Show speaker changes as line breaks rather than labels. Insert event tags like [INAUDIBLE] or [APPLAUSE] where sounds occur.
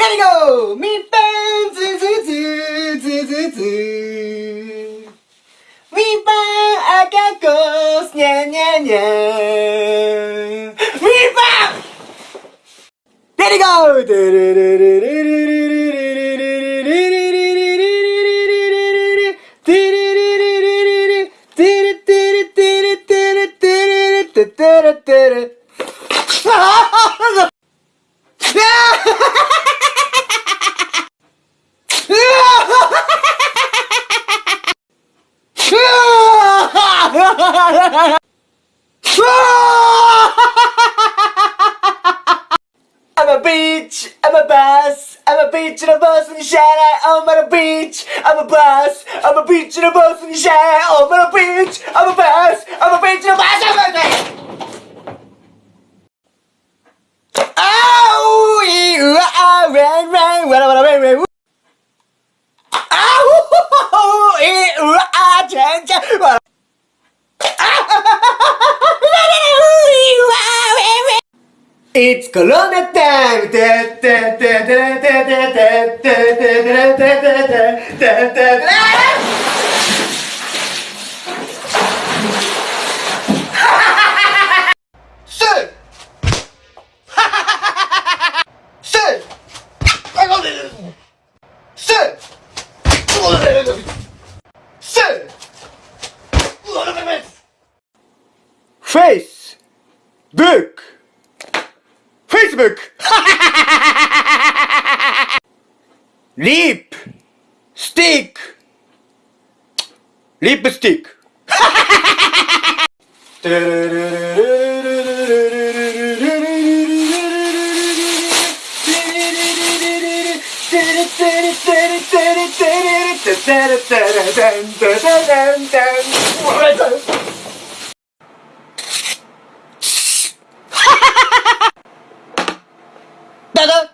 There みっぱんずずずずずずみっぱん赤コースにゃにゃにゃみっぱん There we go! ルルルルルルルルルてれてれ。I'm a beach, I'm a bus, I'm a beach and a bus and shine I'm on a beach, I'm a bus, I'm a beach and a bus and shine I'm on a beach, I'm a bus, I'm a beach and a bus, It's Corona time! Face! Book! Facebook. [LAUGHS] Liep. Stiek. Lippenstiek. [LAUGHS] 大哥